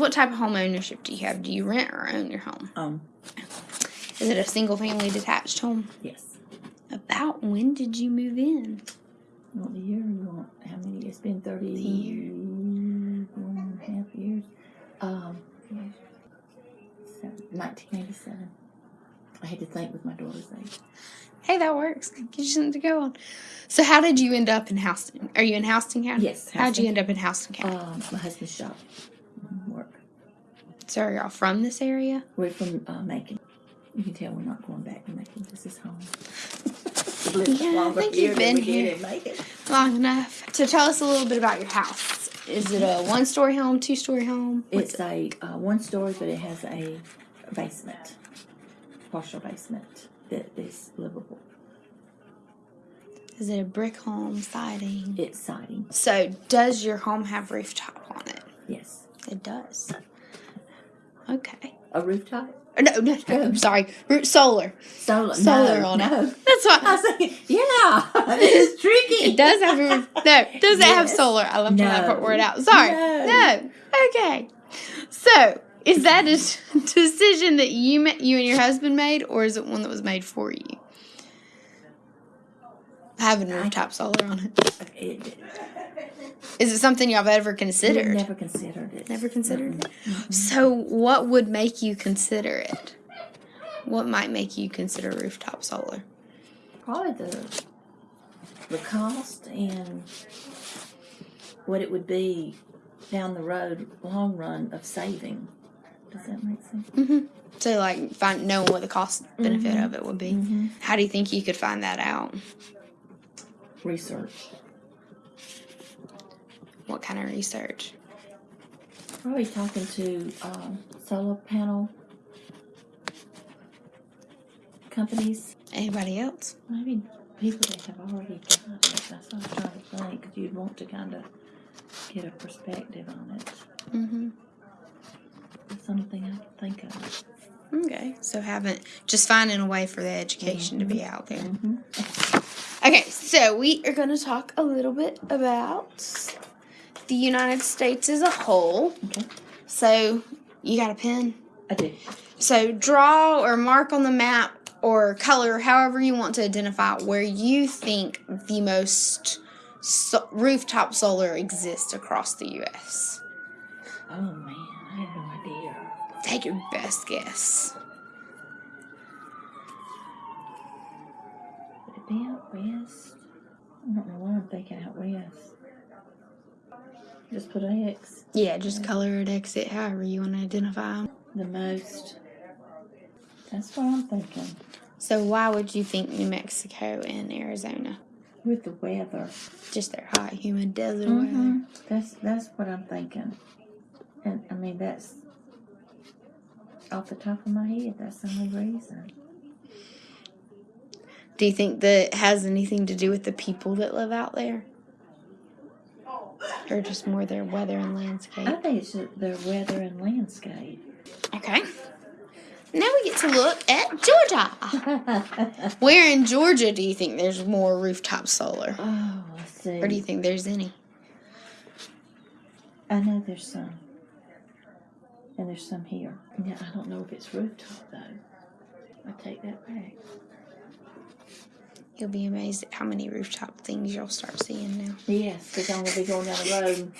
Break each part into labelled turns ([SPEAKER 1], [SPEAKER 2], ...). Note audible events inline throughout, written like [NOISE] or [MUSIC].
[SPEAKER 1] What type of home ownership do you have? Do you rent or own your home?
[SPEAKER 2] Um,
[SPEAKER 1] Is it a single family detached home?
[SPEAKER 2] yes.
[SPEAKER 1] About when did you move in?
[SPEAKER 2] What the year want? How many? It's been thirty
[SPEAKER 1] year.
[SPEAKER 2] one and a half years. Um, nineteen eighty seven. I had to think with my daughter's age.
[SPEAKER 1] Hey, that works. Gives you something to go on. So, how did you end up in Houston? Are you in Houston County?
[SPEAKER 2] Yes,
[SPEAKER 1] How'd you end up in Houston County?
[SPEAKER 2] Um, my husband's shop.
[SPEAKER 1] So, are y'all from this area?
[SPEAKER 2] We're from uh, Macon. You can tell we're not going back to Macon. This is home. [LAUGHS]
[SPEAKER 1] Yeah, I think you've been here. Long enough. So, tell us a little bit about your house. Is it a one story home, two story home? What's
[SPEAKER 2] It's a uh, one story, but it has a basement, partial basement that is livable.
[SPEAKER 1] Is it a brick home, siding?
[SPEAKER 2] It's siding.
[SPEAKER 1] So, does your home have rooftop on it?
[SPEAKER 2] Yes.
[SPEAKER 1] It does. Okay.
[SPEAKER 2] A rooftop?
[SPEAKER 1] Uh, no, no, no. I'm sorry. Root solar.
[SPEAKER 2] Solar.
[SPEAKER 1] Solar
[SPEAKER 2] no,
[SPEAKER 1] on
[SPEAKER 2] no.
[SPEAKER 1] it. That's what [LAUGHS]
[SPEAKER 2] I was thinking, yeah, [LAUGHS] this is tricky.
[SPEAKER 1] It does have. No, does it have
[SPEAKER 2] Yes.
[SPEAKER 1] solar? I left
[SPEAKER 2] No.
[SPEAKER 1] that word out. Sorry.
[SPEAKER 2] No.
[SPEAKER 1] No. Okay. So, is that a [LAUGHS] decision that you you and your husband made, or is it one that was made for you? Having a rooftop solar on it.
[SPEAKER 2] It,
[SPEAKER 1] Is it something y'all have ever considered?
[SPEAKER 2] never considered.
[SPEAKER 1] Never considered it. So, what would make you consider it? What might make you consider rooftop solar?
[SPEAKER 2] Probably the the cost and what it would be down the road, long run of saving. Does that make sense? Mhm.
[SPEAKER 1] So, like, find knowing what the cost benefit of it would be.
[SPEAKER 2] Mm-hmm.
[SPEAKER 1] How do you think you could find that out?
[SPEAKER 2] Research.
[SPEAKER 1] What kind of research?
[SPEAKER 2] Probably talking to um, solar panel companies.
[SPEAKER 1] Anybody else?
[SPEAKER 2] Maybe people that have already got it. That's what I'm trying to think. 'cause you'd want to kind of get a perspective on it.
[SPEAKER 1] Mm-hmm.
[SPEAKER 2] That's the only thing I can think of.
[SPEAKER 1] Okay, so haven't just finding a way for the education to be out there.
[SPEAKER 2] Mm-hmm.
[SPEAKER 1] Okay, so we are going to talk a little bit about the United States as a whole.
[SPEAKER 2] Okay.
[SPEAKER 1] So you got a pen?
[SPEAKER 2] I do.
[SPEAKER 1] So draw or mark on the map or color, however you want to identify where you think the most so- rooftop solar exists across the U.S.
[SPEAKER 2] Oh man, I have no idea.
[SPEAKER 1] Take your best guess.
[SPEAKER 2] Would it be out west? I don't know why I'm thinking out west. Just put an X.
[SPEAKER 1] Yeah, just color it exit, however you want to identify them.
[SPEAKER 2] The most. That's what I'm thinking.
[SPEAKER 1] So why would you think New Mexico and Arizona?
[SPEAKER 2] With the weather.
[SPEAKER 1] Just their hot, humid desert weather.
[SPEAKER 2] Mhm. That's that's what I'm thinking. And I mean that's off the top of my head. That's the only reason.
[SPEAKER 1] Do you think that has anything to do with the people that live out there? Or just more their weather and landscape?
[SPEAKER 2] I think it's their weather and landscape.
[SPEAKER 1] Okay. Now we get to look at Georgia. [LAUGHS] Where in Georgia do you think there's more rooftop solar?
[SPEAKER 2] oh, let's see.
[SPEAKER 1] Or do you think there's any?
[SPEAKER 2] I know there's some. And there's some here. Yeah, I don't know if it's rooftop though. I take that back.
[SPEAKER 1] You'll be amazed at how many rooftop things you'll start seeing now.
[SPEAKER 2] Yes, because I'm gonna be going down the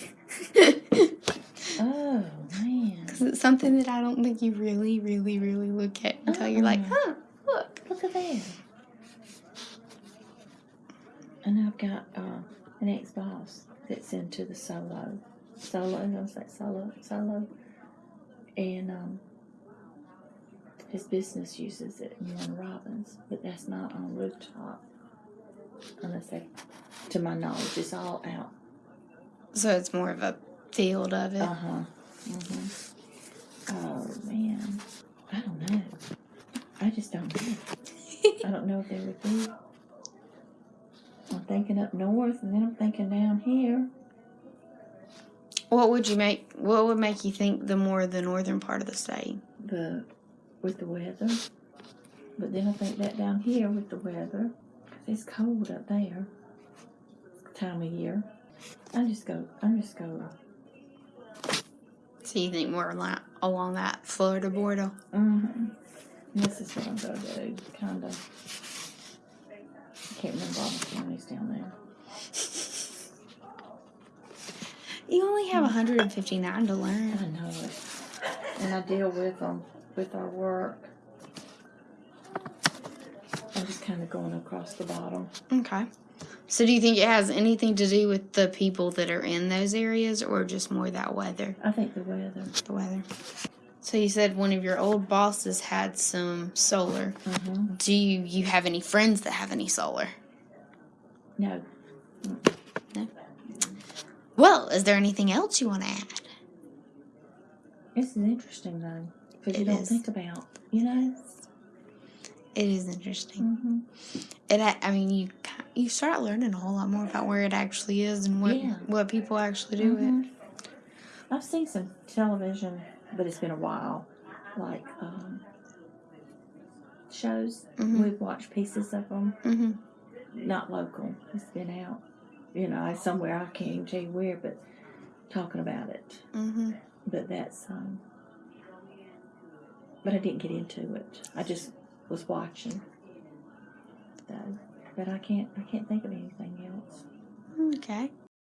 [SPEAKER 2] road. [LAUGHS] Oh man,
[SPEAKER 1] 'Cause it's something that I don't think you really, really, really look at until you're like,
[SPEAKER 2] Uh-uh.
[SPEAKER 1] huh, look.
[SPEAKER 2] look at that. And I've got uh, an ex-boss that's into the solo, solo. I was like solo, solo, and um, his business uses it in Warner Robins, but that's not on rooftop. Unless they, to my knowledge, it's all out.
[SPEAKER 1] So it's more of a field of it.
[SPEAKER 2] Uh huh. hmm Oh man, I don't know. I just don't know. I don't know if there would be. I'm thinking up north, and then I'm thinking down here.
[SPEAKER 1] What would you make? What would make you think the more the northern part of the state?
[SPEAKER 2] The with the weather, but then I think that down here with the weather, it's cold up there. Time of year. I just go. I'm just go.
[SPEAKER 1] So you think more along, along that Florida border?
[SPEAKER 2] Mm-hmm. This is what I'm gonna do, kind of. I can't remember all the counties down there.
[SPEAKER 1] You only have 159 to learn.
[SPEAKER 2] I know it. And I deal with them with our work. I'm just kind of going across the bottom.
[SPEAKER 1] Okay. So do you think it has anything to do with the people that are in those areas or just more that weather?
[SPEAKER 2] I think the weather.
[SPEAKER 1] The weather. So you said one of your old bosses had some solar.
[SPEAKER 2] Mm-hmm.
[SPEAKER 1] Do you, you have any friends that have any solar?
[SPEAKER 2] No, No.
[SPEAKER 1] Well, is there anything else you want to add?
[SPEAKER 2] this is interesting though, because you don't
[SPEAKER 1] is.
[SPEAKER 2] think about, you know.
[SPEAKER 1] It is interesting.
[SPEAKER 2] Mm-hmm.
[SPEAKER 1] It, a- I mean, you you start learning a whole lot more about where it actually is and what
[SPEAKER 2] Yeah.
[SPEAKER 1] what people actually do it.
[SPEAKER 2] Mhm. I've seen some television, but it's been a while. Like um, shows,
[SPEAKER 1] Mhm.
[SPEAKER 2] we've watched pieces of them.
[SPEAKER 1] hmm
[SPEAKER 2] Not local. It's been out, you know, somewhere I can't tell you where, but talking about it.
[SPEAKER 1] hmm
[SPEAKER 2] But that's um. But I didn't get into it. I just was watching. Though, but I can't. I can't think of anything else.
[SPEAKER 1] Okay.